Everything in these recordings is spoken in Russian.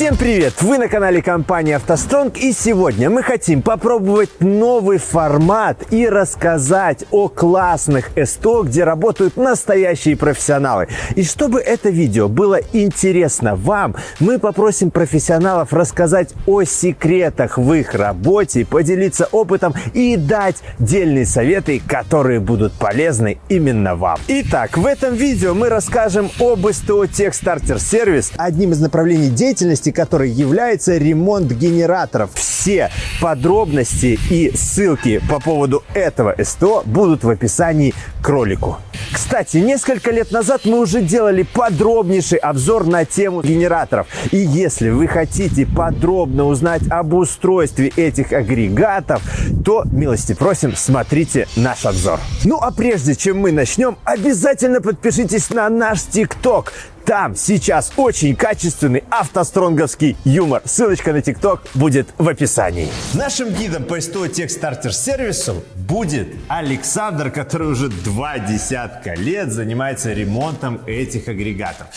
Всем привет! Вы на канале компании «АвтоСтронг» и сегодня мы хотим попробовать новый формат и рассказать о классных СТО, где работают настоящие профессионалы. И чтобы это видео было интересно вам, мы попросим профессионалов рассказать о секретах в их работе, поделиться опытом и дать дельные советы, которые будут полезны именно вам. Итак, в этом видео мы расскажем об СТО Техстартер Сервис, одним из направлений деятельности, который является ремонт генераторов. Все подробности и ссылки по поводу этого СТО будут в описании к ролику. Кстати, несколько лет назад мы уже делали подробнейший обзор на тему генераторов. И если вы хотите подробно узнать об устройстве этих агрегатов, то милости просим, смотрите наш обзор. Ну а прежде чем мы начнем, обязательно подпишитесь на наш ТикТок. Там сейчас очень качественный автостронговский юмор. Ссылочка на ТикТок будет в описании. Нашим гидом по СТО Техстартер сервису будет Александр, который уже два десятка лет занимается ремонтом этих агрегатов.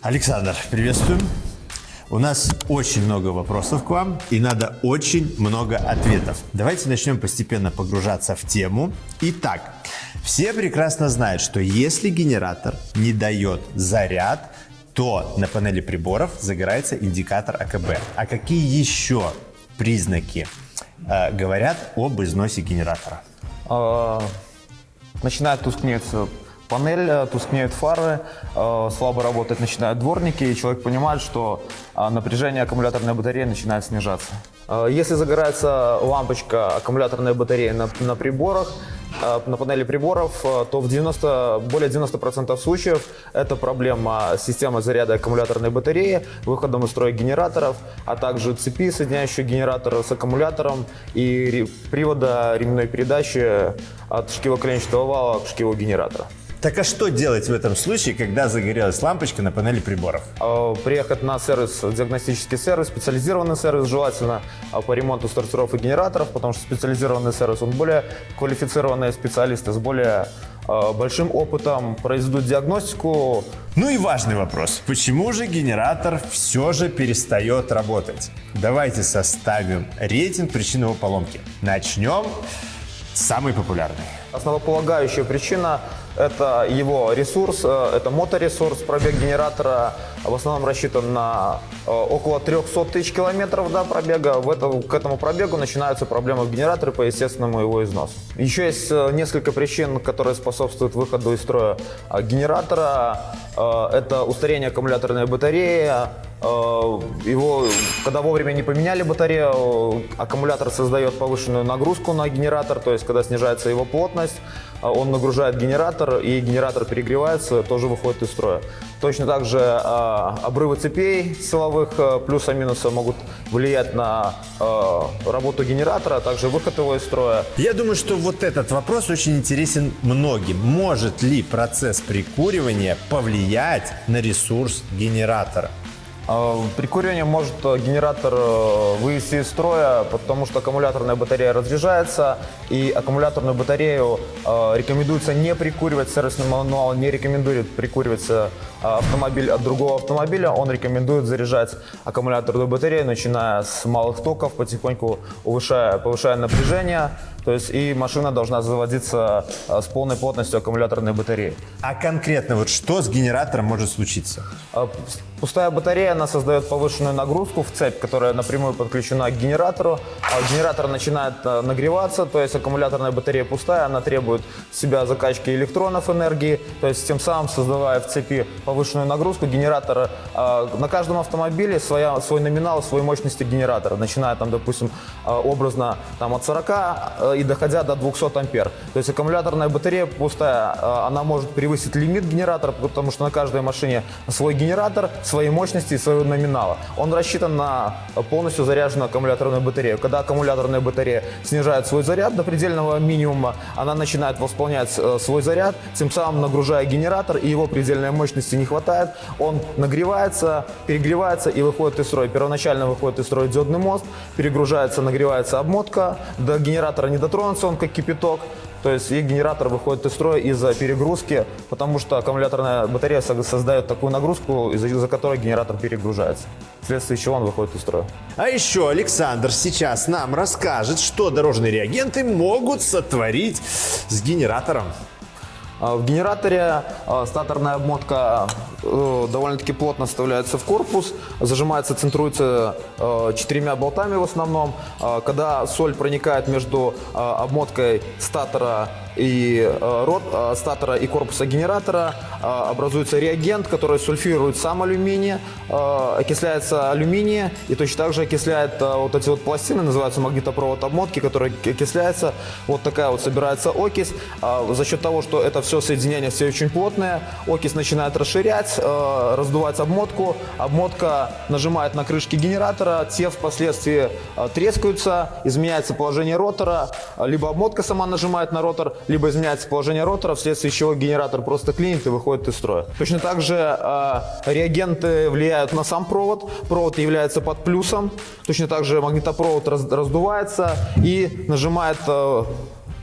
Александр, приветствуем. У нас очень много вопросов к вам и надо очень много ответов. Давайте начнем постепенно погружаться в тему. Итак, все прекрасно знают, что если генератор не дает заряд, то на панели приборов загорается индикатор АКБ. А какие еще признаки э, говорят об износе генератора? А, начинает тускнеть панель, э, тускнеют фары, э, слабо работать начинают дворники, и человек понимает, что э, напряжение аккумуляторной батареи начинает снижаться. Если загорается лампочка аккумуляторной батареи на, на приборах, на панели приборов, то в 90, более 90% случаев это проблема системы заряда аккумуляторной батареи, выходом из строя генераторов, а также цепи, соединяющие генератор с аккумулятором и привода ременной передачи от шкивоколенчатого вала к шкиву генератора. Так а что делать в этом случае, когда загорелась лампочка на панели приборов? А, приехать на сервис, диагностический сервис, специализированный сервис, желательно а, по ремонту стартеров и генераторов, потому что специализированный сервис, он более квалифицированные специалисты с более а, большим опытом произведут диагностику. Ну и важный вопрос. Почему же генератор все же перестает работать? Давайте составим рейтинг причин его поломки. Начнем с самой популярной. Основополагающая причина это его ресурс, э, это моторесурс, пробег генератора в основном рассчитан на э, около 300 тысяч километров да, пробега. В это, к этому пробегу начинаются проблемы в генераторе по естественному его износу. Еще есть э, несколько причин, которые способствуют выходу из строя генератора. Это устарение аккумуляторной батареи, его, когда вовремя не поменяли батарею, аккумулятор создает повышенную нагрузку на генератор, то есть когда снижается его плотность, он нагружает генератор, и генератор перегревается, тоже выходит из строя. Точно так же э, обрывы цепей силовых э, плюса-минуса могут влиять на э, работу генератора, а также выход его из строя. Я думаю, что вот этот вопрос очень интересен многим. Может ли процесс прикуривания повлиять на ресурс генератора? А, Прикуривание может э, генератор э, вывести из строя, потому что аккумуляторная батарея разряжается, и аккумуляторную батарею э, рекомендуется не прикуривать, сервисный мануал не рекомендует прикуривать автомобиль от другого автомобиля, он рекомендует заряжать аккумуляторную батарею, начиная с малых токов, потихоньку повышая, повышая напряжение, то есть и машина должна заводиться а, с полной плотностью аккумуляторной батареи. А конкретно вот что с генератором может случиться? А, пустая батарея, она создает повышенную нагрузку в цепь, которая напрямую подключена к генератору. А генератор начинает нагреваться, то есть аккумуляторная батарея пустая, она требует себя закачки электронов энергии, то есть тем самым создавая в цепи повышенную нагрузку генератора. На каждом автомобиле своя, свой номинал, свой мощности генератора, начиная там, допустим, образно там, от 40 и доходя до 200 ампер. То есть аккумуляторная батарея пустая, э, она может превысить лимит генератора, потому что на каждой машине свой генератор, свои мощности и своего номинала. Он рассчитан на полностью заряженную аккумуляторную батарею. Когда аккумуляторная батарея снижает свой заряд до предельного минимума, она начинает восполнять э, свой заряд, тем самым нагружая генератор, и его предельной мощности не хватает. Он нагревается, перегревается и выходит из строя. Первоначально выходит из строя диодный мост, перегружается, нагревается обмотка, до генератора не дотронуться, он как кипяток. То есть и генератор выходит из строя из-за перегрузки, потому что аккумуляторная батарея со- создает такую нагрузку, из-за которой генератор перегружается. Вследствие чего он выходит из строя. А еще Александр сейчас нам расскажет, что дорожные реагенты могут сотворить с генератором. А В генераторе а, статорная обмотка э, довольно-таки плотно вставляется в корпус, зажимается, центруется э, четырьмя болтами в основном. А, Когда соль проникает между обмоткой статора и э, рот, а, статора и корпуса генератора, а, образуется реагент, который сульфирует сам алюминий, окисляется алюминий и точно так же окисляет вот эти вот пластины, называются магнитопровод обмотки, которые окисляется. Вот такая вот собирается окись. За счет того, что это все соединение все очень плотное, окись начинает расширять, э, раздувать обмотку. Обмотка нажимает на крышки генератора, те впоследствии э, трескаются, изменяется положение ротора, э, либо обмотка сама нажимает на ротор, либо изменяется положение ротора, вследствие чего генератор просто клинит и выходит из строя. Точно так же э, реагенты влияют на сам провод, провод является под плюсом, точно так же магнитопровод раз- раздувается и нажимает э,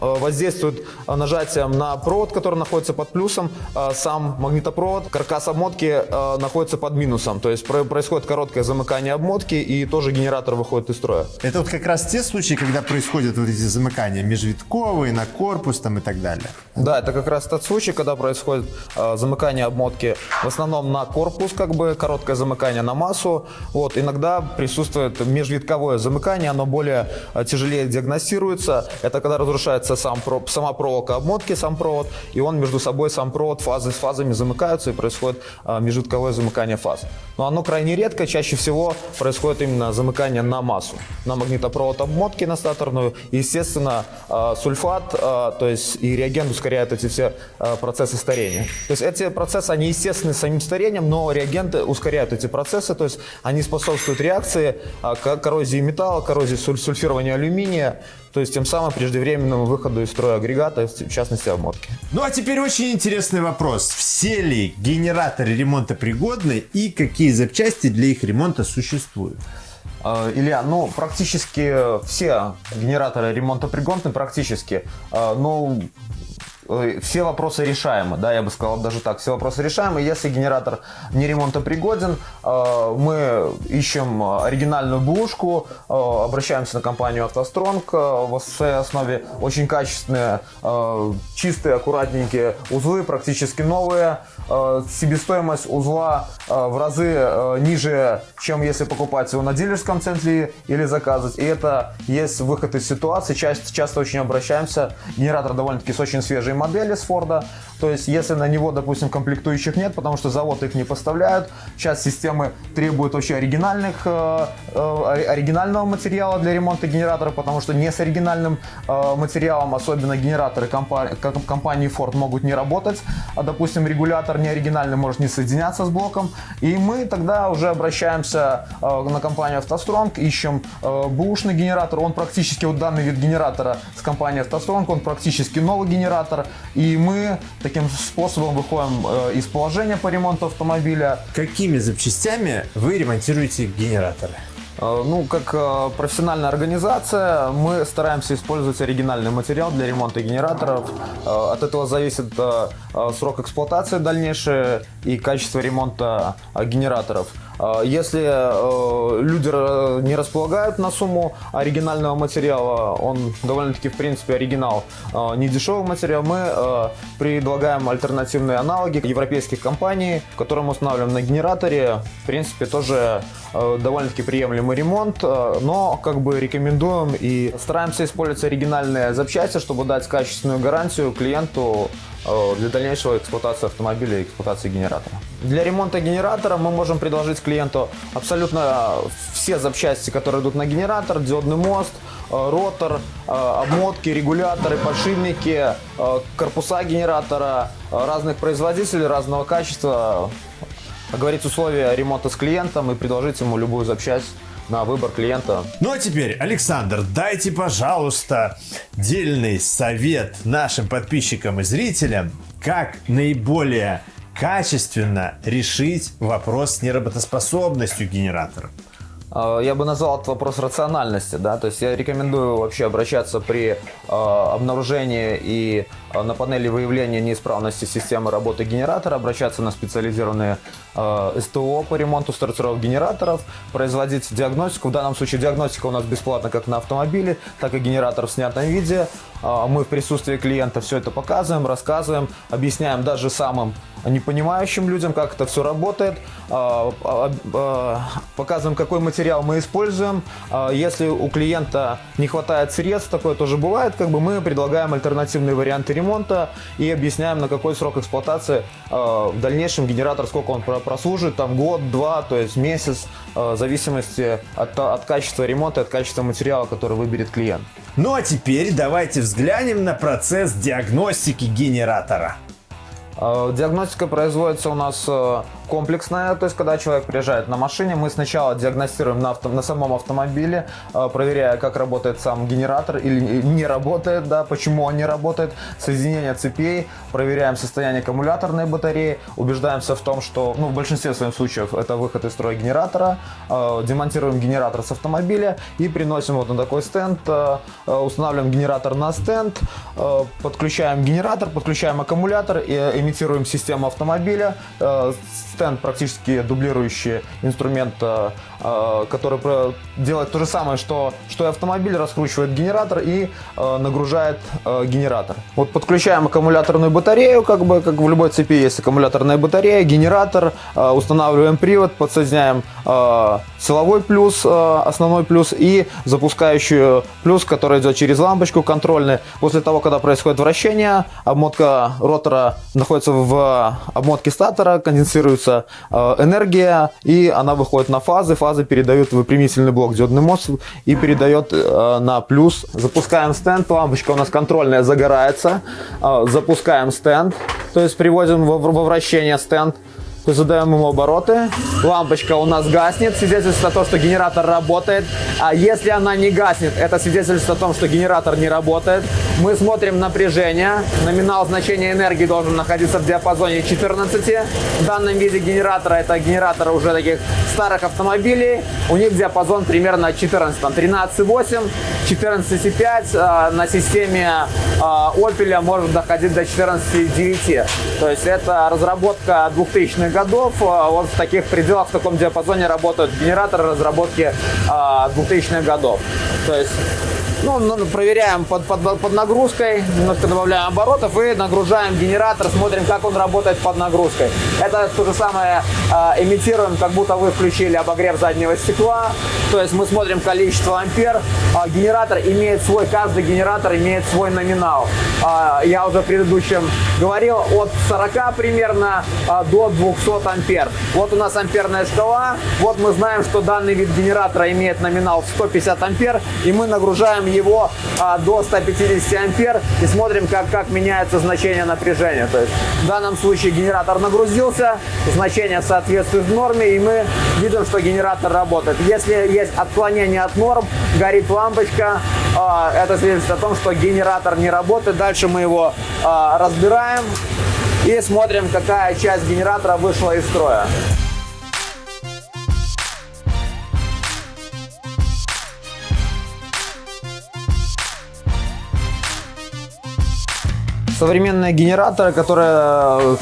воздействует э, нажатием на провод, который находится под плюсом, э, сам магнитопровод, каркас обмотки э, находится под минусом. То есть про- происходит короткое замыкание обмотки и тоже генератор выходит из строя. Это вот как раз те случаи, когда происходят вот эти замыкания межвитковые, на корпус там и так далее. Да, это как раз тот случай, когда происходит э, замыкание обмотки в основном на корпус, как бы короткое замыкание на массу. Вот, иногда присутствует межвитковое замыкание, оно более э, тяжелее диагностируется. Это когда разрушается сам, про- сама проволока обмотки, сам провод, и он между собой, сам провод, фазы с фазами замыкаются, и происходит э, межвитковое замыкание фаз. Но оно крайне редко, чаще всего происходит именно замыкание на массу, на магнитопровод обмотки, на статорную. И, естественно, э, сульфат, э, то есть и реагент ускоряет эти все процессы старения. То есть эти процессы, они естественны самим старением, но реагенты ускоряют эти процессы, то есть они способствуют реакции коррозии металла, коррозии суль- сульфирования алюминия, то есть тем самым преждевременному выходу из строя агрегата, в частности обмотки. Ну а теперь очень интересный вопрос. Все ли генераторы ремонта пригодны и какие запчасти для их ремонта существуют? Э, Илья, ну, практически все генераторы ремонтопригодны, практически. Э, Ну, э, все вопросы решаемы, да, я бы сказал даже так, все вопросы решаемы. Если генератор не ремонтопригоден, э, мы ищем оригинальную бушку, э, обращаемся на компанию «АвтоСтронг». Э, В своей основе очень качественные, э, чистые, аккуратненькие узлы, практически новые. Э, Себестоимость узла э, в разы э, ниже, чем если покупать его на дилерском центре или заказывать. И это есть выход из ситуации. Часто, часто очень обращаемся. Генератор довольно-таки с очень свежей модели с Форда. То есть, если на него, допустим, комплектующих нет, потому что завод их не поставляют, сейчас системы требуют вообще оригинальных, оригинального материала для ремонта генератора, потому что не с оригинальным материалом, особенно генераторы компании Ford могут не работать, а, допустим, регулятор не оригинальный может не соединяться с блоком, и мы тогда уже обращаемся э, на компанию «АвтоСтронг», ищем э, бэушный генератор, он практически, вот данный вид генератора с компанией «АвтоСтронг», он практически новый генератор, и мы таким способом выходим э, из положения по ремонту автомобиля, Какими запчастями вы ремонтируете генераторы? Э, Ну, как э, профессиональная организация, мы стараемся использовать оригинальный материал для ремонта генераторов. Э, От этого зависит срок эксплуатации дальнейший и качество ремонта генераторов. Э, Если э, люди не располагают на сумму оригинального материала, он довольно-таки, в принципе, оригинал, э, не дешевый материал, мы э, предлагаем альтернативные аналоги европейских компаний, которые мы устанавливаем на генераторе. В принципе, тоже э, довольно-таки приемлемый ремонт, но как бы рекомендуем и стараемся использовать оригинальные запчасти, чтобы дать качественную гарантию клиенту для дальнейшего эксплуатации автомобиля и эксплуатации генератора. Для ремонта генератора мы можем предложить клиенту абсолютно все запчасти, которые идут на генератор, диодный мост, э, ротор, э, обмотки, регуляторы, подшипники, э, корпуса генератора, э, разных производителей, разного качества, оговорить условия ремонта с клиентом и предложить ему любую запчасть на выбор клиента. Ну а теперь, Александр, дайте, пожалуйста, дельный совет нашим подписчикам и зрителям, как наиболее качественно решить вопрос с неработоспособностью генератора. Э, Я бы назвал этот вопрос рациональности, да, то есть я рекомендую вообще обращаться при э, обнаружении и э, на панели выявления неисправности системы работы генератора, обращаться на специализированные СТО по ремонту стартировок генераторов, производить диагностику. В данном случае диагностика у нас бесплатна как на автомобиле, так и генератор в снятом виде. Э, Мы в присутствии клиента все это показываем, рассказываем, объясняем даже самым непонимающим людям, как это все работает, а, а, а, показываем, какой материал мы используем. А, Если у клиента не хватает средств, такое тоже бывает, как бы мы предлагаем альтернативные варианты ремонта и объясняем, на какой срок эксплуатации а, в дальнейшем генератор, сколько он про- прослужит, там год, два, то есть месяц, а, в зависимости от, от качества ремонта, от качества материала, который выберет клиент. Ну а теперь давайте взглянем на процесс диагностики генератора. Э, Диагностика производится у нас э, комплексная, то есть когда человек приезжает на машине, мы сначала диагностируем на, авто- на самом автомобиле, э, проверяя, как работает сам генератор или не работает, да, почему он не работает, соединение цепей, проверяем состояние аккумуляторной батареи, убеждаемся в том, что, ну, в большинстве своих случаев это выход из строя генератора, э, демонтируем генератор с автомобиля и приносим вот на такой стенд, э, устанавливаем генератор на стенд, подключаем генератор, подключаем аккумулятор и имитируем систему автомобиля. Стенд практически дублирующий инструмент, э, который про- делает то же самое, что, что и автомобиль, раскручивает генератор и э, нагружает э, генератор. Вот подключаем аккумуляторную батарею, как бы как в любой цепи есть аккумуляторная батарея, генератор, э, устанавливаем привод, подсоединяем э, силовой плюс, э, основной плюс и запускающую плюс, который идет через лампочку контрольный. После того, когда происходит вращение, обмотка ротора находится в обмотке статора, конденсируется э, энергия и она выходит на фазы. Фазы передают в выпрямительный блок диодный мост и передает э, на плюс. Запускаем стенд, лампочка у нас контрольная загорается. Э, запускаем стенд, то есть приводим во, во вращение стенд. Задаем ему обороты. Лампочка у нас гаснет, свидетельство о том, что генератор работает. А если она не гаснет, это свидетельство о том, что генератор не работает. Мы смотрим напряжение. Номинал значения энергии должен находиться в диапазоне 14. В данном виде генератора, это генераторы уже таких старых автомобилей, у них диапазон примерно 14. Там 13,8, 14,5. а На системе а, Opel может доходить до 14,9. То есть это разработка 2000-х годов. А, Вот в таких пределах, в таком диапазоне работают генераторы разработки а, 2000-х годов. То есть ну, ну, проверяем под, под, под нагрузкой, немножко добавляем оборотов и нагружаем генератор, смотрим, как он работает под нагрузкой. Это то же самое э, имитируем, как будто вы включили обогрев заднего стекла. То есть мы смотрим количество ампер. А, генератор имеет свой, каждый генератор имеет свой номинал. А, я уже в предыдущем говорил, от 40 примерно а, до 200 ампер. Вот у нас амперная шкала. Вот мы знаем, что данный вид генератора имеет номинал в 150 ампер. И мы нагружаем его а, до 150 ампер и смотрим, как, как меняется значение напряжения. То есть в данном случае генератор нагрузился, значение соответствует норме, и мы видим, что генератор работает. Если есть отклонение от норм, горит лампочка, а, это свидетельствует о том, что генератор не работает. Дальше мы его а, разбираем и смотрим, какая часть генератора вышла из строя. Современные генераторы, которые э,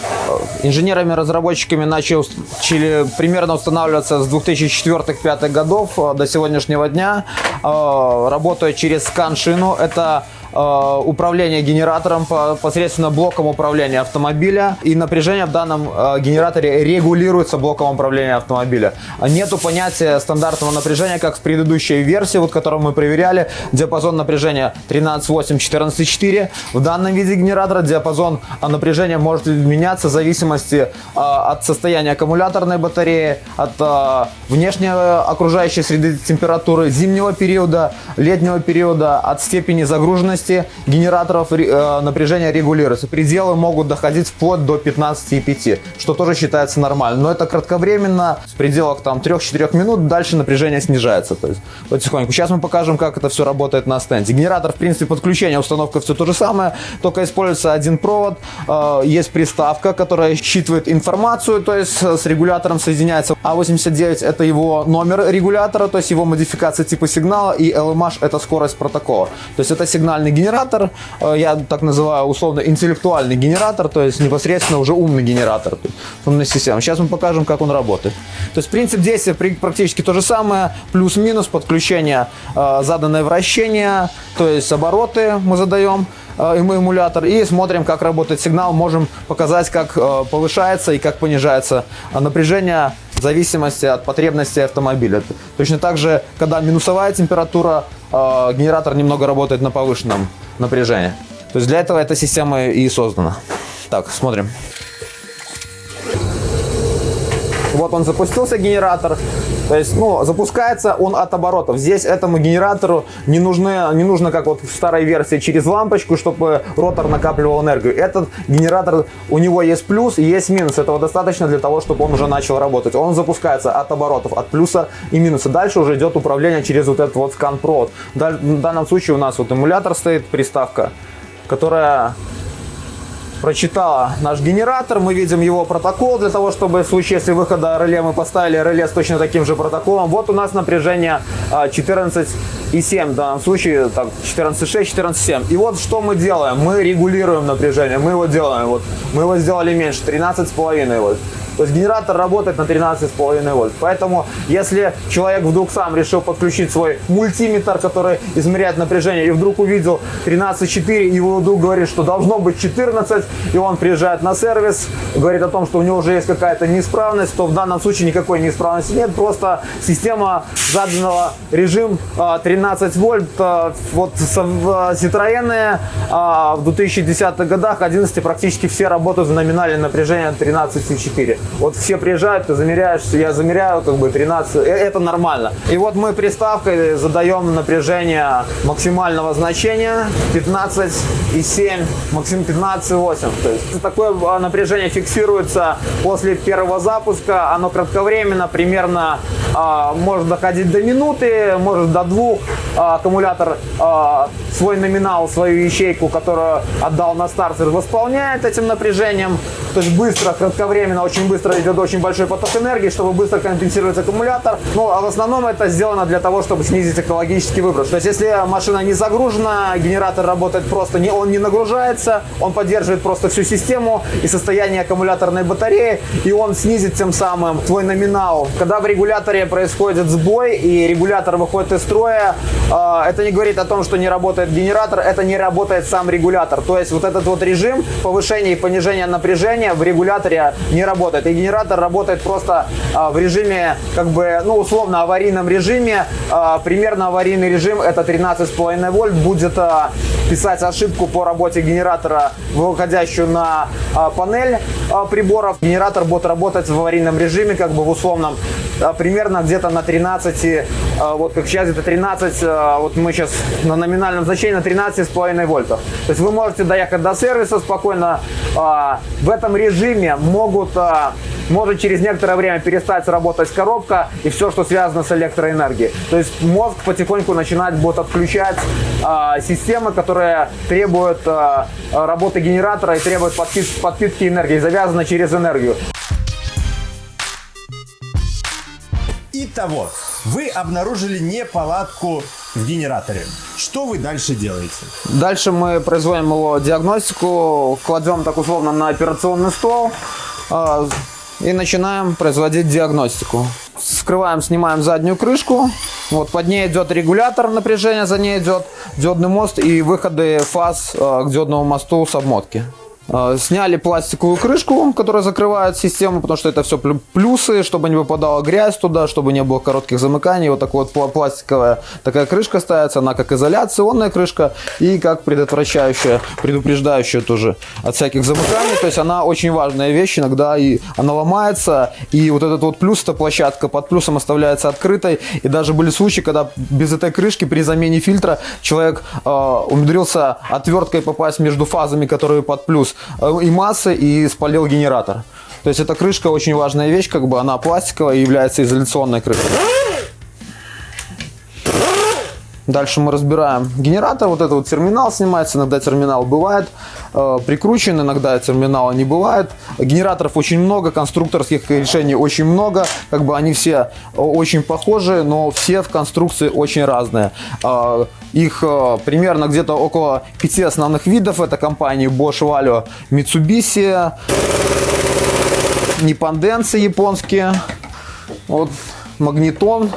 инженерами-разработчиками начали примерно устанавливаться с 2004-2005 годов э, до сегодняшнего дня, э, работают через скан-шину. Это управление генератором по- посредственно блоком управления автомобиля. И напряжение в данном э, генераторе регулируется блоком управления автомобиля. Нету понятия стандартного напряжения, как в предыдущей версии, вот которую мы проверяли. Диапазон напряжения 13.8, 14.4. В данном виде генератора диапазон а, напряжения может меняться в зависимости а, от состояния аккумуляторной батареи, от а, внешней э, окружающей среды температуры, зимнего периода, летнего периода, от степени загруженности мощности генераторов э, напряжения регулируется. Пределы могут доходить вплоть до 15,5, что тоже считается нормально. Но это кратковременно, с пределах там 3-4 минут, дальше напряжение снижается. То есть потихоньку. Сейчас мы покажем, как это все работает на стенде. Генератор, в принципе, подключение, установка все то же самое, только используется один провод. Э, есть приставка, которая считывает информацию, то есть с регулятором соединяется. А89 это его номер регулятора, то есть его модификация типа сигнала, и LMH это скорость протокола. То есть это сигнальный генератор, э, я так называю условно интеллектуальный генератор, то есть непосредственно уже умный генератор, умная система. Сейчас мы покажем, как он работает. То есть принцип действия практически то же самое, плюс-минус подключение, э, заданное вращение, то есть обороты мы задаем, э, эмулятор и смотрим, как работает сигнал, можем показать, как повышается и как понижается напряжение в зависимости от потребностей автомобиля. Точно так же, когда минусовая температура, э, генератор немного работает на повышенном напряжении. То есть для этого эта система и создана. Так, смотрим. Вот он запустился, генератор. То есть, ну, запускается он от оборотов. Здесь этому генератору не, нужны, не нужно, как вот в старой версии, через лампочку, чтобы ротор накапливал энергию. Этот генератор, у него есть плюс и есть минус. Этого достаточно для того, чтобы он уже начал работать. Он запускается от оборотов, от плюса и минуса. Дальше уже идет управление через вот этот вот скан-провод. В данном случае у нас вот эмулятор стоит, приставка, которая прочитала наш генератор. Мы видим его протокол для того, чтобы в случае, если выхода реле мы поставили реле с точно таким же протоколом. Вот у нас напряжение 14,7 а, в данном случае, 14,6, 14,7. И вот что мы делаем. Мы регулируем напряжение. Мы его делаем. Вот, мы его сделали меньше, 13,5 вот. То есть генератор работает на 13,5 вольт. Поэтому, если человек вдруг сам решил подключить свой мультиметр, который измеряет напряжение, и вдруг увидел 13,4, и его вдруг говорит, что должно быть 14, и он приезжает на сервис, говорит о том, что у него уже есть какая-то неисправность, то в данном случае никакой неисправности нет, просто система заданного режим 13 а, вольт. А, вот Citroёn а, в 2010-х годах 11 практически все работают в номинальное напряжение 13,4. Вот все приезжают, ты замеряешь, я замеряю как бы 13, э, это нормально. И вот мы приставкой задаем напряжение максимального значения 15,7, максимум 15,8. То есть такое а, напряжение фиксируется после первого запуска, оно кратковременно, примерно а, может доходить до минуты, может до двух. А, аккумулятор а, свой номинал, свою ячейку, которую отдал на стартер, восполняет этим напряжением. То есть быстро, кратковременно, очень быстро быстро идет очень большой поток энергии, чтобы быстро компенсировать аккумулятор. Ну, а в основном это сделано для того, чтобы снизить экологический выброс. То есть, если машина не загружена, генератор работает просто, не, он не нагружается, он поддерживает просто всю систему и состояние аккумуляторной батареи, и он снизит тем самым твой номинал. Когда в регуляторе происходит сбой и регулятор выходит из строя, э, это не говорит о том, что не работает генератор, это не работает сам регулятор. То есть, вот этот вот режим повышения и понижения напряжения в регуляторе не работает и генератор работает просто а, в режиме, как бы, ну, условно, аварийном режиме. А, примерно аварийный режим это 13,5 вольт. Будет а, писать ошибку по работе генератора, выходящую на а, панель а, приборов. Генератор будет работать в аварийном режиме, как бы в условном, а, примерно где-то на 13, а, вот как сейчас это 13, а, вот мы сейчас на номинальном значении на 13,5 вольтов. То есть вы можете доехать до сервиса спокойно. В этом режиме могут может через некоторое время перестать работать коробка и все, что связано с электроэнергией. То есть мозг потихоньку начинает будет отключать э, системы, которые требуют э, работы генератора и требуют подпит подпитки энергии, завязаны через энергию. Итого, вы обнаружили неполадку в генераторе. Что вы дальше делаете? Дальше мы производим его диагностику, кладем так условно на операционный стол, а, и начинаем производить диагностику. Скрываем, снимаем заднюю крышку. Вот под ней идет регулятор напряжения, за ней идет диодный мост и выходы фаз э, к диодному мосту с обмотки. Э, Сняли пластиковую крышку, которая закрывает систему, потому что это все плюсы, чтобы не выпадала грязь туда, чтобы не было коротких замыканий. Вот такая вот пла- пластиковая такая крышка ставится, она как изоляционная крышка и как предотвращающая, предупреждающая тоже от всяких замыканий. То есть она очень важная вещь, иногда и она ломается, и вот этот вот плюс, эта площадка под плюсом оставляется открытой. И даже были случаи, когда без этой крышки при замене фильтра человек э, умудрился отверткой попасть между фазами, которые под плюс, и массы, и спалил генератор. То есть эта крышка очень важная вещь, как бы она пластиковая и является изоляционной крышкой. Дальше мы разбираем генератор. Вот это вот терминал снимается. Иногда терминал бывает э, прикручен, иногда терминала не бывает. Генераторов очень много, конструкторских решений очень много. Как бы они все э, очень похожи, но все в конструкции очень разные. Э, их э, примерно где-то около пяти основных видов. Это компании Bosch, Valio, Mitsubishi, Ниппонденсы японские, вот Магнитон,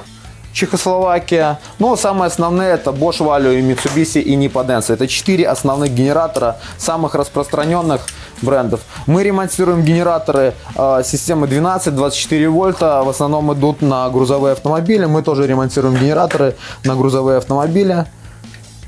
Чехословакия. Но самые основные это Bosch, Valio и Mitsubishi и Nippodense. Это четыре основных генератора самых распространенных брендов. Мы ремонтируем генераторы э, системы 12-24 вольта. В основном идут на грузовые автомобили. Мы тоже ремонтируем генераторы на грузовые автомобили.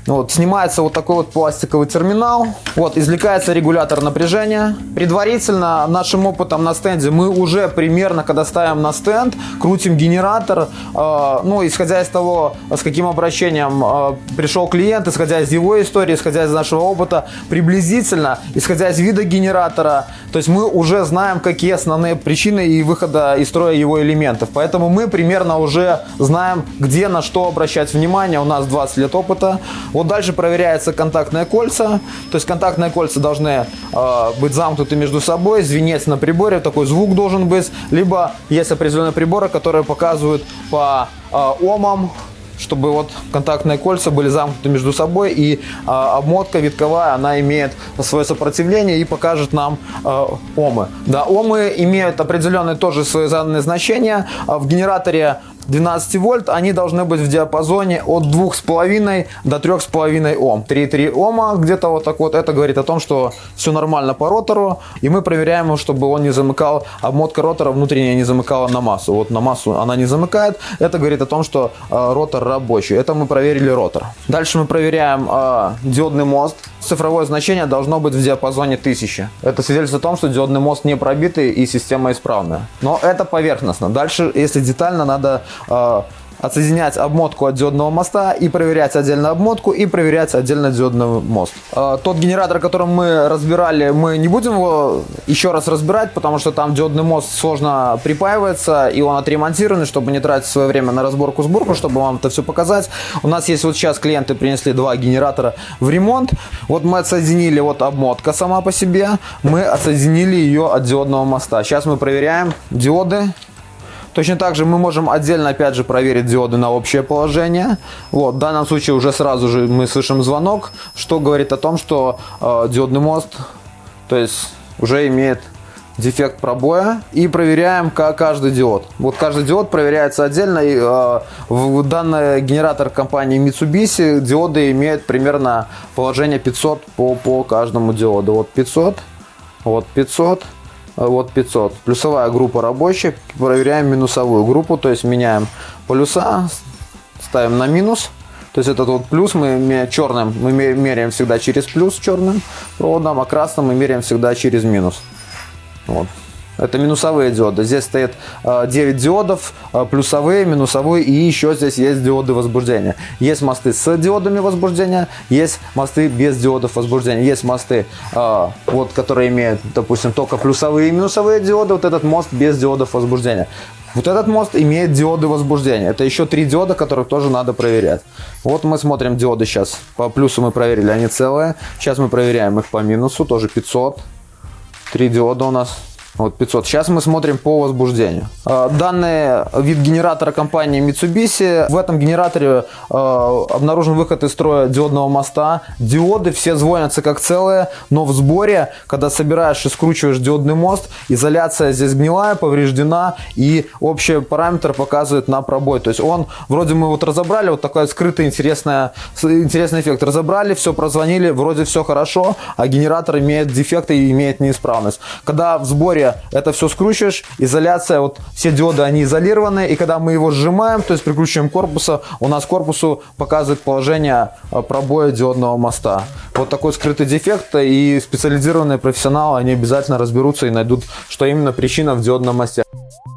Вот, снимается вот такой вот пластиковый терминал. Вот, извлекается регулятор напряжения. Предварительно нашим опытом на стенде мы уже примерно, когда ставим на стенд, крутим генератор. Э, ну, исходя из того, с каким обращением э, пришел клиент, исходя из его истории, исходя из нашего опыта, приблизительно, исходя из вида генератора, то есть мы уже знаем, какие основные причины и выхода из строя его элементов. Поэтому мы примерно уже знаем, где на что обращать внимание. У нас 20 лет опыта. Вот дальше проверяются контактные кольца. То есть контактные кольца должны э, быть замкнуты между собой, звенеть на приборе, такой звук должен быть. Либо есть определенные приборы, которые показывают по э, омам, чтобы вот контактные кольца были замкнуты между собой и э, обмотка витковая, она имеет свое сопротивление и покажет нам э, омы. Да, омы имеют определенные тоже свои заданные значения. В генераторе 12 вольт, они должны быть в диапазоне от 2,5 до 3,5 Ом. 3,3 Ома где-то вот так вот. Это говорит о том, что все нормально по ротору. И мы проверяем, чтобы он не замыкал, обмотка ротора внутренняя не замыкала на массу. Вот на массу она не замыкает. Это говорит о том, что э, ротор рабочий. Это мы проверили ротор. Дальше мы проверяем э, диодный мост. Цифровое значение должно быть в диапазоне 1000. Это свидетельствует о том, что диодный мост не пробитый и система исправная. Но это поверхностно. Дальше, если детально, надо отсоединять обмотку от диодного моста и проверять отдельно обмотку и проверять отдельно диодный мост. Э, Тот генератор, который мы разбирали, мы не будем его еще раз разбирать, потому что там диодный мост сложно припаивается и он отремонтированный, чтобы не тратить свое время на разборку-сборку, чтобы вам это все показать. У нас есть вот сейчас клиенты принесли два генератора в ремонт. Вот мы отсоединили вот обмотка сама по себе, мы отсоединили ее от диодного моста. Сейчас мы проверяем диоды Точно так же мы можем отдельно, опять же, проверить диоды на общее положение. Вот, в данном случае уже сразу же мы слышим звонок, что говорит о том, что э, диодный мост, то есть уже имеет дефект пробоя и проверяем каждый диод. Вот каждый диод проверяется отдельно. И, э, в данный генератор компании Mitsubishi диоды имеют примерно положение 500 по, по каждому диоду. Вот 500, вот 500, вот 500. Плюсовая группа рабочая. Проверяем минусовую группу, то есть меняем полюса, ставим на минус. То есть этот вот плюс мы черным мы меряем всегда через плюс черным проводом, а красным мы меряем всегда через минус. Вот. Это минусовые диоды. Здесь стоит 9 диодов, плюсовые, минусовые и еще здесь есть диоды возбуждения. Есть мосты с диодами возбуждения, есть мосты без диодов возбуждения. Есть мосты, вот, которые имеют, допустим, только плюсовые и минусовые диоды. Вот этот мост без диодов возбуждения. Вот этот мост имеет диоды возбуждения. Это еще три диода, которых тоже надо проверять. Вот мы смотрим диоды сейчас. По плюсу мы проверили, они целые. Сейчас мы проверяем их по минусу, тоже 500. Три диода у нас Вот 500. Сейчас мы смотрим по возбуждению. Э, данный вид генератора компании Mitsubishi. В этом генераторе э, обнаружен выход из строя диодного моста. Диоды все звонятся как целые, но в сборе, когда собираешь и скручиваешь диодный мост, изоляция здесь гнилая, повреждена и общий параметр показывает на пробой. То есть он, вроде мы вот разобрали, вот такой скрытый интересный, интересный эффект. Разобрали, все прозвонили, вроде все хорошо, а генератор имеет дефекты и имеет неисправность. Когда в сборе это все скручиваешь, изоляция, вот все диоды, они изолированы, и когда мы его сжимаем, то есть прикручиваем корпуса, у нас корпусу показывает положение э, пробоя диодного моста. Вот такой скрытый дефект, и специализированные профессионалы, они обязательно разберутся и найдут, что именно причина в диодном мосте.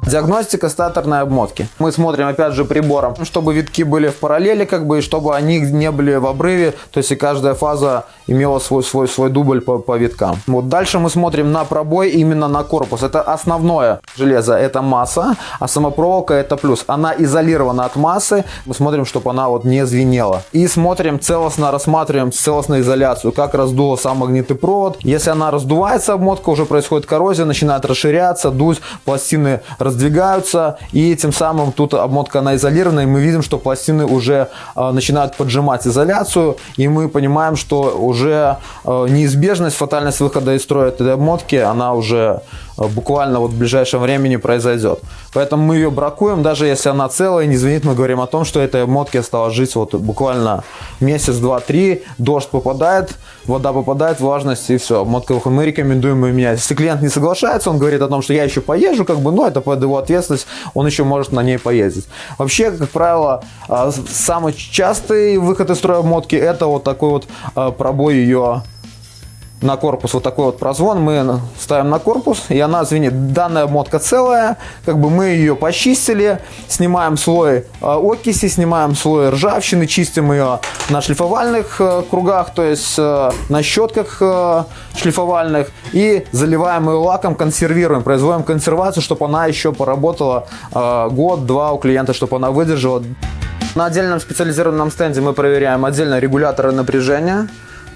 Диагностика статорной обмотки. Мы смотрим опять же прибором, чтобы витки были в параллели, как бы, и чтобы они не были в обрыве, то есть и каждая фаза имела свой, свой, свой дубль по, по виткам. Вот дальше мы смотрим на пробой именно на корпус. Это основное железо, это масса, а самопроволока это плюс. Она изолирована от массы, мы смотрим, чтобы она вот не звенела. И смотрим целостно, рассматриваем целостную изоляцию, как раздуло сам магнитный провод. Если она раздувается, обмотка, уже происходит коррозия, начинает расширяться, дуть, пластины раздвигаются и тем самым тут обмотка она изолирована, и мы видим, что пластины уже э, начинают поджимать изоляцию, и мы понимаем, что уже э, неизбежность, фатальность выхода из строя этой обмотки, она уже буквально вот в ближайшем времени произойдет. Поэтому мы ее бракуем, даже если она целая, не звенит, мы говорим о том, что этой обмотке осталось жить вот буквально месяц, два, три, дождь попадает, вода попадает, влажность и все, обмотка выходит. Мы рекомендуем ее менять. Если клиент не соглашается, он говорит о том, что я еще поезжу, как бы, ну это под его ответственность, он еще может на ней поездить. Вообще, как правило, а, самый частый выход из строя обмотки это вот такой вот а, пробой ее на корпус вот такой вот прозвон, мы ставим на корпус, и она звенит. Данная мотка целая, как бы мы ее почистили, снимаем слой э, окиси, снимаем слой ржавчины, чистим ее на шлифовальных э, кругах, то есть э, на щетках шлифовальных, и заливаем ее лаком, консервируем, производим консервацию, чтобы она еще поработала год-два у клиента, чтобы она выдержала. На отдельном специализированном стенде мы проверяем отдельно регуляторы напряжения,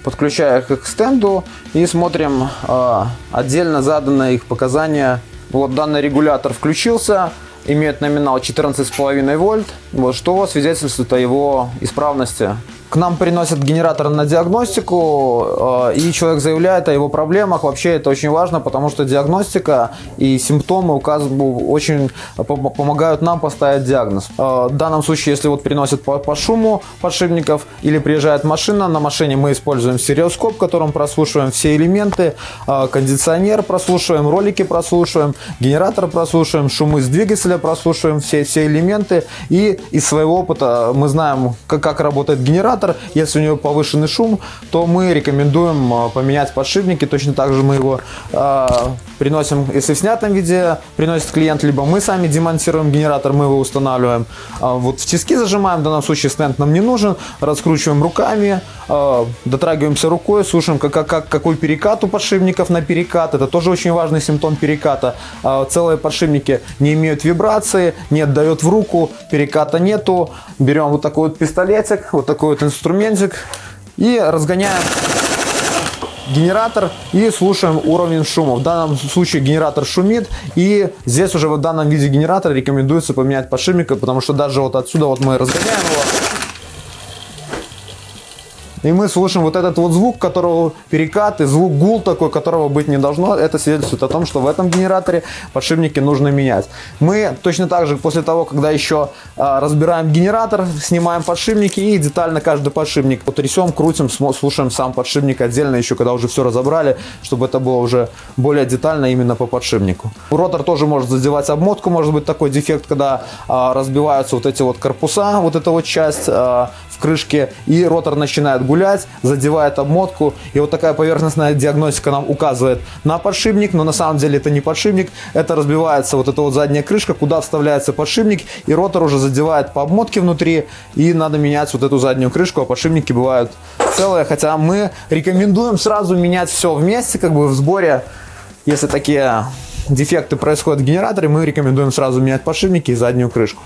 подключая их к стенду и смотрим э, отдельно заданные их показания. Вот данный регулятор включился, имеет номинал 14,5 вольт, вот, что свидетельствует о его исправности. К нам приносят генератор на диагностику, э, и человек заявляет о его проблемах. Вообще это очень важно, потому что диагностика и симптомы указывают, очень помогают нам поставить диагноз. Э, в данном случае, если вот приносят по, по шуму подшипников или приезжает машина, на машине мы используем стереоскоп, которым прослушиваем все элементы, э, кондиционер прослушиваем, ролики прослушиваем, генератор прослушиваем, шумы с двигателя прослушиваем, все, все элементы. И из своего опыта мы знаем, как, как работает генератор, аккумулятор. Если у него повышенный шум, то мы рекомендуем а, поменять подшипники. Точно так же мы его э, приносим, если в снятом виде приносит клиент, либо мы сами демонтируем генератор, мы его устанавливаем. А вот в тиски зажимаем, в данном случае стенд нам не нужен. Раскручиваем руками, э, дотрагиваемся рукой, слушаем, как, как, какой перекат у подшипников на перекат. Это тоже очень важный симптом переката. Э, целые подшипники не имеют вибрации, не отдает в руку, переката нету. Берем вот такой вот пистолетик, вот такой вот инструментик и разгоняем генератор и слушаем уровень шума. В данном случае генератор шумит и здесь уже в данном виде генератора рекомендуется поменять подшипник, потому что даже вот отсюда вот мы разгоняем его и мы слышим вот этот вот звук, которого перекат и звук гул такой, которого быть не должно. Это свидетельствует о том, что в этом генераторе подшипники нужно менять. Мы точно так же после того, когда еще а, разбираем генератор, снимаем подшипники и детально каждый подшипник потрясем, крутим, слушаем сам подшипник отдельно еще, когда уже все разобрали, чтобы это было уже более детально именно по подшипнику. Ротор тоже может задевать обмотку, может быть такой дефект, когда а, разбиваются вот эти вот корпуса, вот эта вот часть а, крышке, и ротор начинает гулять, задевает обмотку. И вот такая поверхностная диагностика нам указывает на подшипник, но на самом деле это не подшипник, это разбивается вот эта вот задняя крышка, куда вставляется подшипник, и ротор уже задевает по обмотке внутри, и надо менять вот эту заднюю крышку, а подшипники бывают целые, хотя мы рекомендуем сразу менять все вместе, как бы в сборе, если такие дефекты происходят в генераторе, мы рекомендуем сразу менять подшипники и заднюю крышку.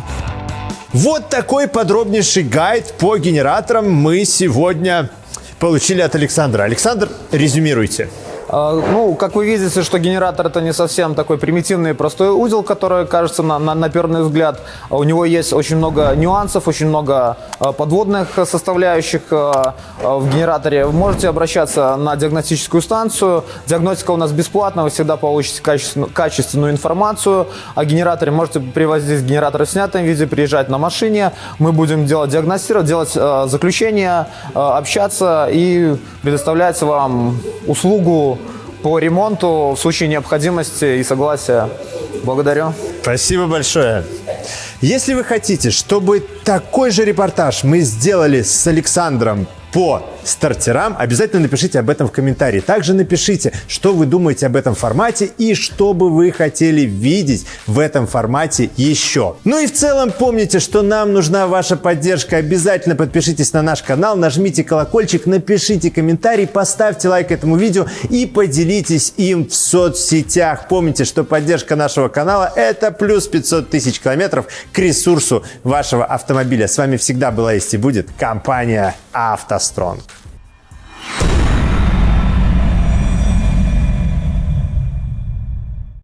Вот такой подробнейший гайд по генераторам мы сегодня получили от Александра. Александр, резюмируйте. Э, Ну, как вы видите, что генератор это не совсем такой примитивный простой узел, который кажется на, на, на первый взгляд. У него есть очень много нюансов, очень много э, подводных составляющих в генераторе. Вы можете обращаться на диагностическую станцию. Диагностика у нас бесплатная, вы всегда получите качественную, качественную информацию о генераторе. Можете привозить генератор в снятом виде, приезжать на машине. Мы будем делать диагностировать, делать заключение, э, общаться и предоставлять вам услугу по ремонту в случае необходимости и согласия. Благодарю. Спасибо большое. Если вы хотите, чтобы такой же репортаж мы сделали с Александром по стартерам, обязательно напишите об этом в комментарии. Также напишите, что вы думаете об этом формате и что бы вы хотели видеть в этом формате еще. Ну и в целом помните, что нам нужна ваша поддержка. Обязательно подпишитесь на наш канал, нажмите колокольчик, напишите комментарий, поставьте лайк этому видео и поделитесь им в соцсетях. Помните, что поддержка нашего канала – это плюс 500 тысяч километров к ресурсу вашего автомобиля. С вами всегда была есть и будет компания «АвтоСтронг».